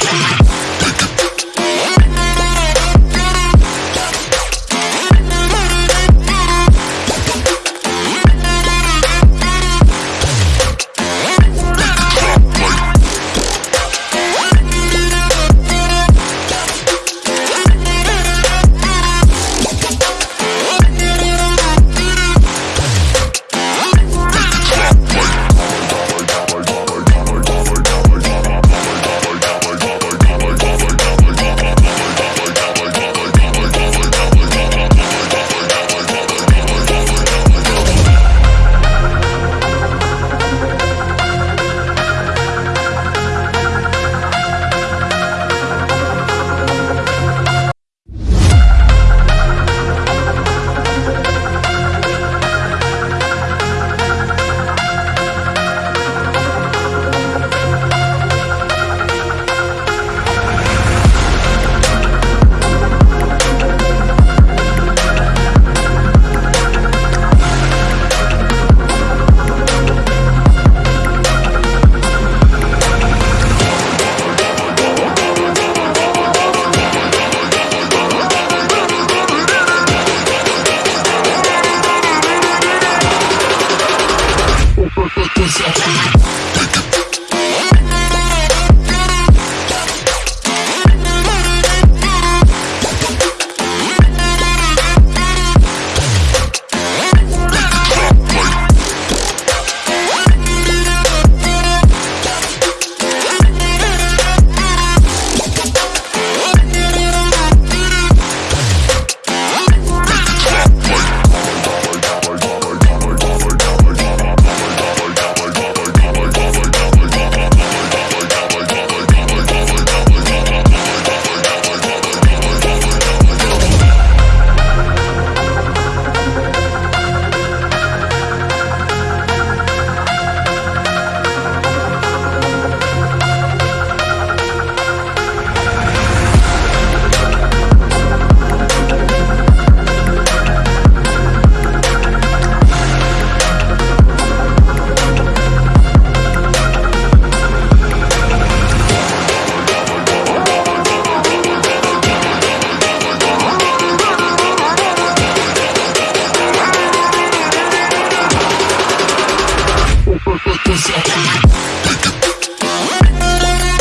Take it. Music. Pussy.